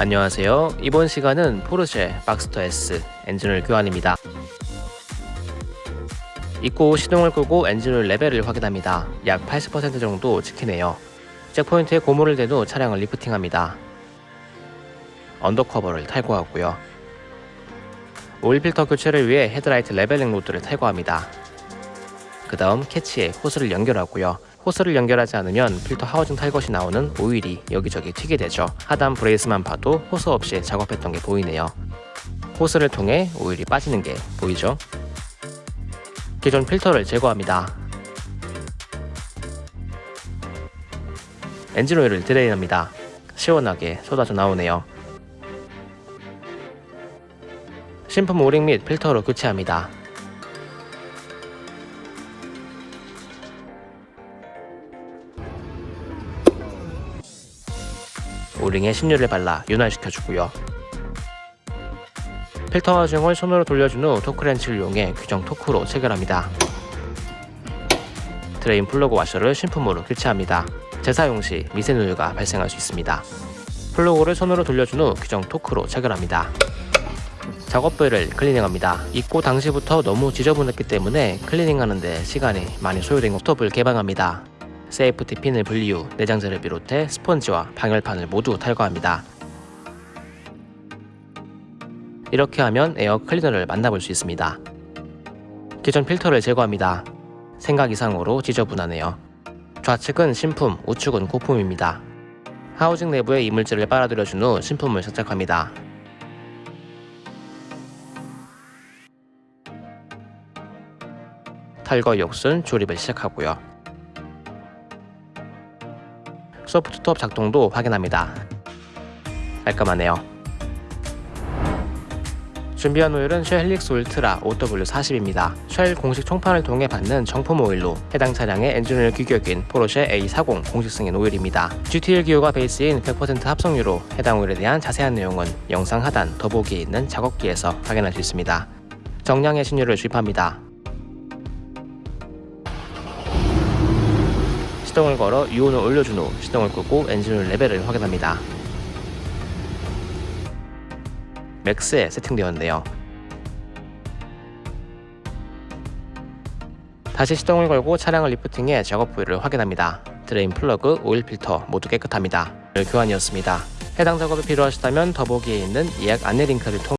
안녕하세요. 이번 시간은 포르쉐 박스터 S 엔진오일 교환입니다. 입고 시동을 끄고 엔진오일 레벨을 확인합니다. 약 80% 정도 찍히네요. jack point에 고무를 댄 후 차량을 리프팅합니다. undercover를 탈거하고요. 오일 필터 교체를 위해 헤드라이트 leveling rod를 탈거합니다. 그 다음 캐치에 호스를 연결하고요. 호스를 연결하지 않으면 필터 housing 탈거 시 나오는 오일이 여기저기 튀게 되죠. 하단 brace만 봐도 호스 없이 작업했던 게 보이네요. 호스를 통해 오일이 빠지는 게 보이죠? 기존 필터를 제거합니다. 엔진 오일을 드레인합니다. 시원하게 쏟아져 나오네요. 신품 오링 및 필터로 교체합니다. O-ring에 신유를 발라 윤활시켜주고요. 필터 housing을 손으로 돌려준 후 토크렌치를 이용해 규정 토크로 체결합니다. drain 플러그 와셔를 신품으로 교체합니다. 재사용 시 미세누유가 발생할 수 있습니다. 플러그를 손으로 돌려준 후 규정 토크로 체결합니다. 작업부를 클리닝합니다. 입고 당시부터 너무 지저분했기 때문에 클리닝하는데 시간이 많이 소요된 soft top을 개방합니다. safety pin을 분리 후 내장재를 비롯해 스펀지와 방열판을 모두 탈거합니다. 이렇게 하면 에어 클리너를 만나볼 수 있습니다. 기존 필터를 제거합니다. 생각 이상으로 지저분하네요. 좌측은 신품, 우측은 고품입니다. housing 내부에 이물질을 빨아들여준 후 신품을 장착합니다. 탈거 역순 조립을 시작하고요. soft top 작동도 확인합니다. 깔끔하네요. 준비한 오일은 쉘 헬릭스 울트라 0W40입니다. 쉘 공식 총판을 통해 받는 정품 오일로 해당 차량의 엔진오일 규격인 포르쉐 A40 공식 승인 오일입니다. GTL 기유가 베이스인 100% 합성유로 해당 오일에 대한 자세한 내용은 영상 하단 더보기에 있는 작업기에서 확인할 수 있습니다. 정량의 신유를 주입합니다. 시동을 걸어 유온을 올려준 후 시동을 끄고 엔진오일 레벨을 확인합니다. max에 세팅되었네요. 다시 시동을 걸고 차량을 리프팅해 작업 부위를 확인합니다. drain 플러그, 오일 필터 모두 깨끗합니다. 교환이었습니다. 해당 작업이 필요하시다면 더보기에 있는 예약 안내 링크를 통해